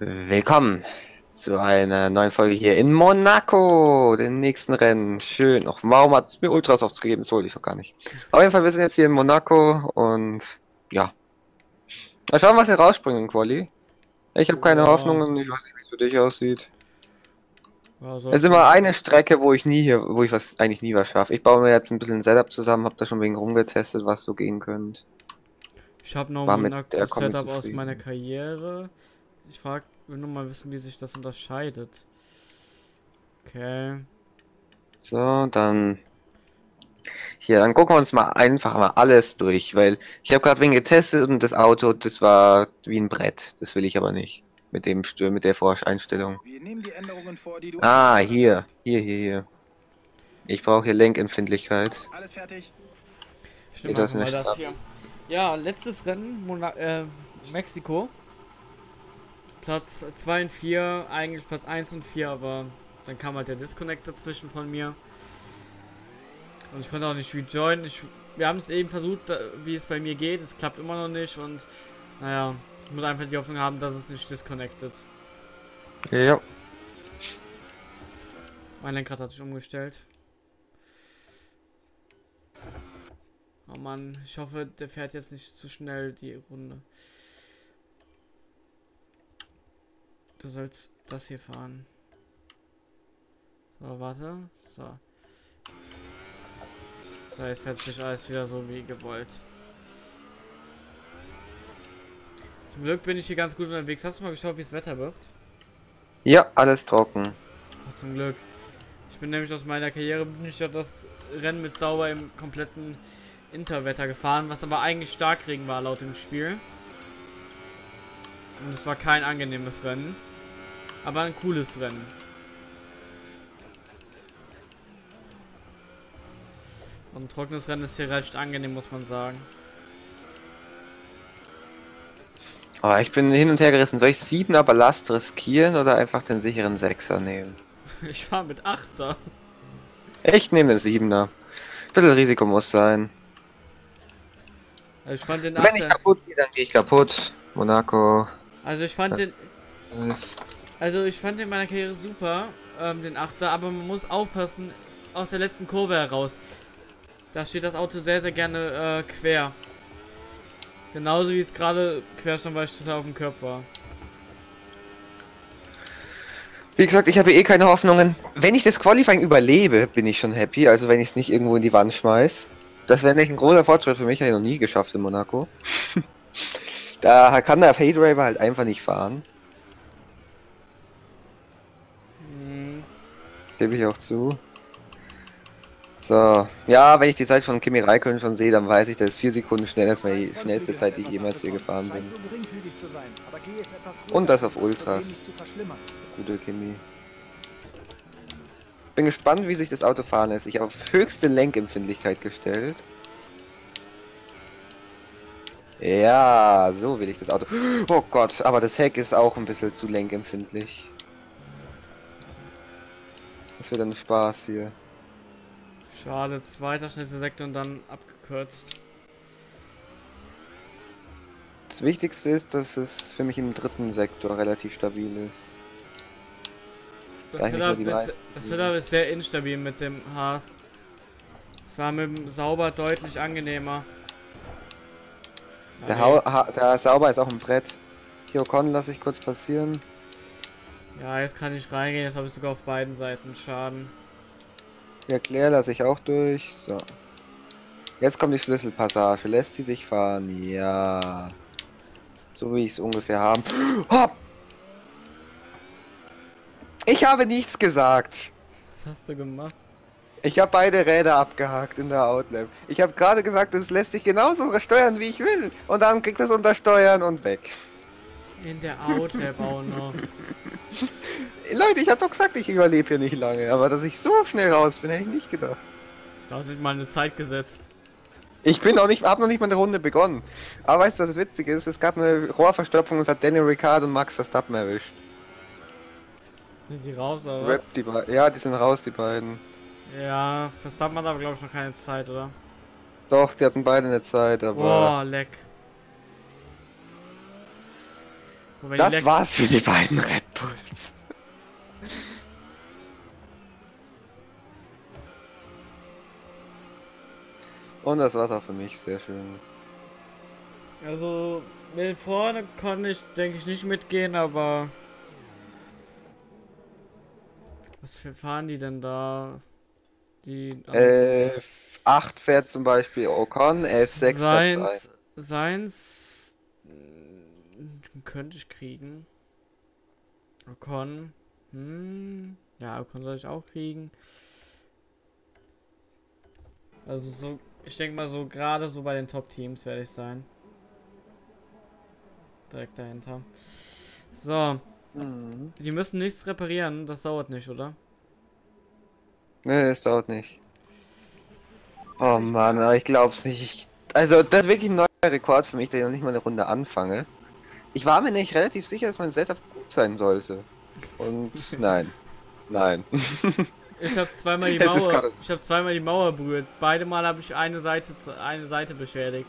Willkommen zu einer neuen Folge hier in Monaco, den nächsten Rennen. Schön. Och, warum hat es mir Ultrasofts gegeben? Das wollte ich doch gar nicht. Auf jeden Fall, wir sind jetzt hier in Monaco und ja. Mal schauen, was hier rausspringen in Quali. Ich habe keine Ja. Hoffnungen, ich weiß nicht, wie es für dich aussieht. Ja, Es ist immer eine Strecke, wo ich nie hier, wo ich was eigentlich nie was schaffe. Ich baue mir jetzt ein bisschen ein Setup zusammen, habe da schon wegen rumgetestet, was so gehen könnte. ich habe noch ein Setup aus meiner Karriere. Ich frag, will nur mal wissen, wie sich das unterscheidet. Okay. So, dann. Hier, dann gucken wir uns mal einfach mal alles durch, weil ich habe gerade wen getestet und das Auto, das war wie ein Brett. Das will ich aber nicht. Mit dem mit der Voreinstellung. Wir nehmen die Änderungen vor, die du Ah, hier, hier, hier, hier. Ich brauche hier Lenkempfindlichkeit. Alles fertig? Ich nehme das mal nicht das hier. Ja, letztes Rennen, Mona äh, Mexiko. Platz 2 und 4, eigentlich Platz 1 und 4, aber dann kam halt der Disconnect dazwischen von mir. Und ich konnte auch nicht rejoinen. Ich, wir haben es eben versucht, wie es bei mir geht. Es klappt immer noch nicht und naja, ich muss einfach die Hoffnung haben, dass es nicht disconnected. Ja. Mein Lenkrad hat sich umgestellt. Oh Mann, ich hoffe, der fährt jetzt nicht zu schnell die Runde. Du sollst das hier fahren. So, warte. So. So, jetzt fährt sich alles wieder so wie gewollt. Zum Glück bin ich hier ganz gut unterwegs. Hast du mal geschaut, wie das Wetter wird? Ja, alles trocken. Ach, zum Glück. Ich bin nämlich aus meiner Karriere bin ich ja das Rennen mit Sauber im kompletten Interwetter gefahren, was aber eigentlich Starkregen war laut dem Spiel. Und es war kein angenehmes Rennen. Aber ein cooles Rennen. Und ein trockenes Rennen ist hier recht angenehm, muss man sagen. Oh, ich bin hin und her gerissen. Soll ich 7er Ballast riskieren oder einfach den sicheren 6er nehmen? Ich fahre mit Achter. Ich nehme den 7er. Bisschen Risiko muss sein. Also ich fand den Wenn ich kaputt gehe, dann gehe ich kaputt. Monaco. Also ich fand den Also ich fand in meiner Karriere super, ähm, den Achter, aber man muss aufpassen, aus der letzten Kurve heraus. Da steht das Auto sehr, sehr gerne äh, quer. Genauso wie es gerade quer stand, weil ich total auf dem Körper war. Wie gesagt, ich habe eh keine Hoffnungen. Wenn ich das Qualifying überlebe, bin ich schon happy. Also wenn ich es nicht irgendwo in die Wand schmeiß. Das wäre nicht ein großer Fortschritt für mich, habe ich noch nie geschafft in Monaco. da kann der Fade Raver halt einfach nicht fahren. Gebe ich auch zu. So, ja, wenn ich die Zeit von Kimi Räikkönen schon sehe, dann weiß ich, das ist vier Sekunden schneller als meine schnellste Zeit, die ich jemals hier gefahren bin. Und das auf Ultras. Gute Kimi. Bin gespannt, wie sich das Auto fahren lässt. Ich habe auf höchste Lenkempfindlichkeit gestellt. Ja, so will ich das Auto. Oh Gott, aber das Heck ist auch ein bisschen zu lenkempfindlich. Wird ein Spaß hier. schade, zweiter schnellster Sektor und dann abgekürzt. Das Wichtigste ist, dass es für mich im dritten Sektor relativ stabil ist. Das Setup, ist, das. Setup ist sehr instabil mit dem Haas. Es war mit dem Sauber deutlich angenehmer. Der, ha der Sauber ist auch ein Brett. Kyokon lasse ich kurz passieren. Ja, jetzt kann ich reingehen, jetzt habe ich sogar auf beiden Seiten Schaden. Ja, Claire lasse ich auch durch. So. Jetzt kommt die Schlüsselpassage. Lässt sie sich fahren? Ja. So wie ich es ungefähr haben. Hopp! Ich habe nichts gesagt. Was hast du gemacht? Ich habe beide Räder abgehakt in der Outlap. Ich habe gerade gesagt, es lässt sich genauso steuern, wie ich will. Und dann kriegt es unter Steuern und weg. In der Outlap auch noch. Leute, ich habe doch gesagt, ich überlebe hier nicht lange. Aber dass ich so schnell raus bin, hätte ich nicht gedacht. Da hast du mal eine Zeit gesetzt. Ich bin auch nicht, habe noch nicht mal eine Runde begonnen. Aber weißt du, was das Witzige ist? Es gab eine Rohrverstopfung und es hat Daniel Ricciardo und Max Verstappen erwischt. Sind die raus oder Rap die ja, die sind raus, die beiden. Ja, Verstappen hat aber glaube ich noch keine Zeit, oder? Doch, die hatten beide eine Zeit, aber Boah, leck. Und wenn die Das war's für die beiden Red Bulls. Und das war's auch für mich, sehr schön. Also, mit vorne kann ich, denke ich, nicht mitgehen, aber. Was für fahren die denn da? Die. Äh, 8 fährt zum Beispiel Ocon, 11, 6 fährt. Seins. Seins. Könnte ich kriegen. Ocon. Hm. Ja, Ocon soll ich auch kriegen. Also so, ich denke mal so, gerade so bei den Top-Teams werde ich sein. Direkt dahinter. So, Mhm. die müssen nichts reparieren, das dauert nicht, oder? Nee, es dauert nicht. Oh Mann, aber ich glaub's nicht. Ich, also, das ist wirklich ein neuer Rekord für mich, dass ich noch nicht mal eine Runde anfange. Ich war mir nicht relativ sicher, dass mein Setup gut sein sollte. Und nein. Nein. Ich habe zweimal die Mauer, ich habe zweimal die Mauer berührt. Beide Mal habe ich eine Seite, zu- eine Seite beschädigt.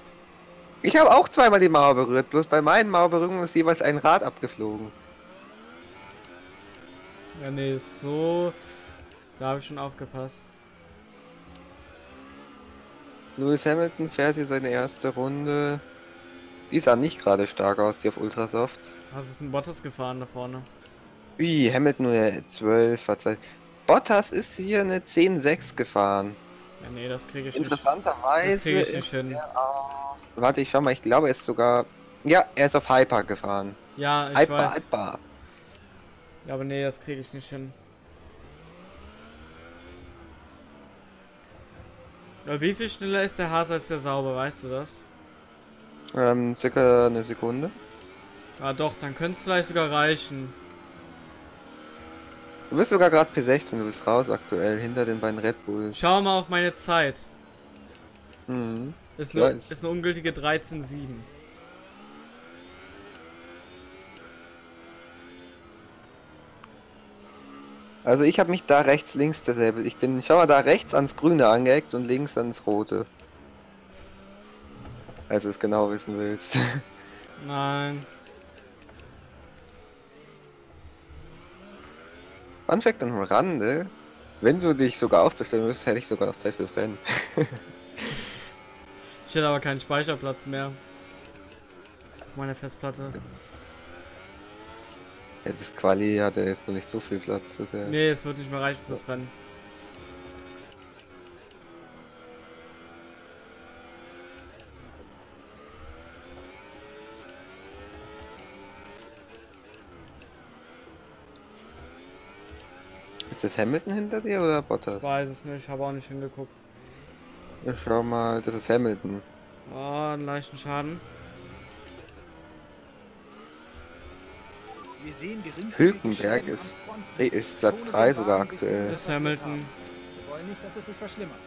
Ich habe auch zweimal die Mauer berührt, bloß bei meinen Mauerberührungen ist jeweils ein Rad abgeflogen. Ja, nee, so. Da habe ich schon aufgepasst. Lewis Hamilton fährt hier seine erste Runde. Die sah nicht gerade stark aus, die auf Ultrasofts. Hast du einen Bottas gefahren da vorne? Ui, Hamilton nur eine 12, verzeiht. Bottas ist hier eine 10-6 gefahren. Ja, nee, das kriege ich nicht. Interessanterweise Das kriege ich ist nicht hin. er auf... Warte, ich schau mal, ich glaube, er ist sogar... Ja, er ist auf Hyper gefahren. Ja, ich Hyper, weiß. Hyper. Aber nee, das kriege ich nicht hin. Aber wie viel schneller ist der Hase als der Sauber, weißt du das? Ähm, circa eine Sekunde. Ah doch, dann könnte es vielleicht sogar reichen. Du bist sogar gerade P16, du bist raus aktuell, hinter den beiden Red Bulls. Schau mal auf meine Zeit. Mhm. Ist Ja, eine, ist eine ungültige 13,7. Also ich habe mich da rechts, links derselbe. Ich bin, schau mal, da rechts ans Grüne angeeckt und links ans Rote. Als du es genau wissen willst. Nein. Fun Fact am Rande, wenn du dich sogar aufzustellen müsstest, hätte ich sogar noch Zeit fürs Rennen. Ich hätte aber keinen Speicherplatz mehr. Auf meiner Festplatte. Ja, das Quali hatte jetzt noch nicht so viel Platz bisher. Nee, es wird nicht mehr reichen fürs Rennen. Ist das Hamilton hinter dir oder Ich Bottas? weiß es nicht, habe auch nicht hingeguckt. Ja, schau mal, das ist Hamilton. Oh, einen leichten Schaden. Wir sehen geringfügige Hülkenberg ist- ist Platz Schone 3 den sogar aktuell. ihn Ist Hamilton. Wir wollen nicht, dass es sich verschlimmert.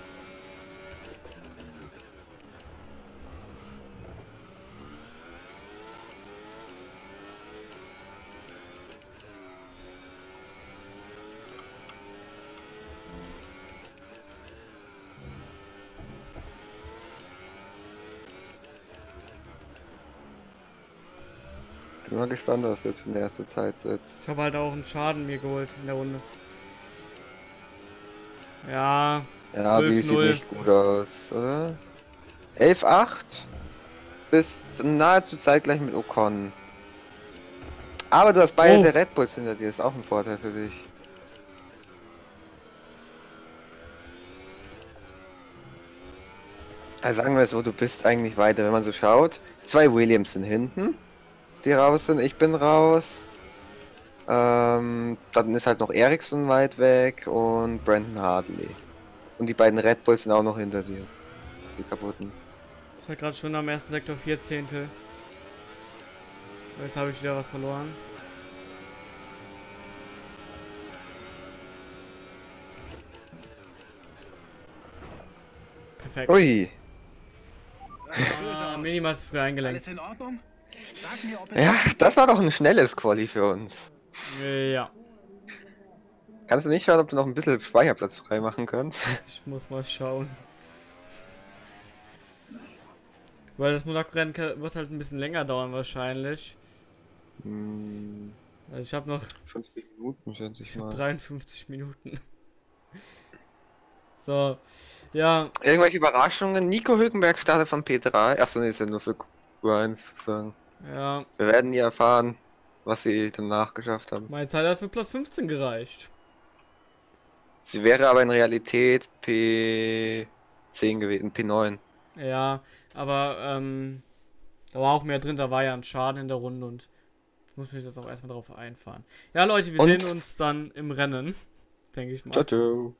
Bin mal gespannt, was jetzt für eine erste Zeit setzt. Ich habe halt auch einen Schaden mir geholt in der Runde. Ja, Ja, die sieht 12-0. nicht gut aus, oder? 11-8 bist nahezu zeitgleich mit Ocon. Aber du hast beide Oh. der Red Bulls hinter dir, ist auch ein Vorteil für dich. Also sagen wir es so, du bist eigentlich weiter, wenn man so schaut. Zwei Williams sind hinten, die raus sind. Ich bin raus. Ähm, dann ist halt noch Ericsson weit weg und Brandon Hartley. Und die beiden Red Bulls sind auch noch hinter dir. Die kaputten. ich war gerade schon am ersten Sektor 4 Zehntel. Jetzt habe ich wieder was verloren. Perfekt. Ui. Ah, minimal zu früh eingelenkt. Alles in Ordnung? Ja, das war doch ein schnelles Quali für uns. Ja, Kannst du nicht schauen, ob du noch ein bisschen Speicherplatz frei machen kannst? ich muss mal schauen. Weil das Monaco-Rennen wird halt ein bisschen länger dauern wahrscheinlich. Hm, Also ich habe noch 50 Minuten, schätze ich mal. 53 Minuten. So, ja, Irgendwelche Überraschungen? Nico Hülkenberg startet von P3. Achso, nee, ist ja nur für Q1 sozusagen. Ja, Wir werden nie erfahren, was sie danach geschafft haben. meine Zeit hat für Platz 15 gereicht. Sie wäre aber in Realität P10 gewesen, P9. Ja, aber ähm, da war auch mehr drin, da war ja ein Schaden in der Runde und ich muss mich jetzt auch erstmal darauf einfahren. Ja, Leute, wir Und- sehen uns dann im Rennen, denke ich mal. Ciao, ciao.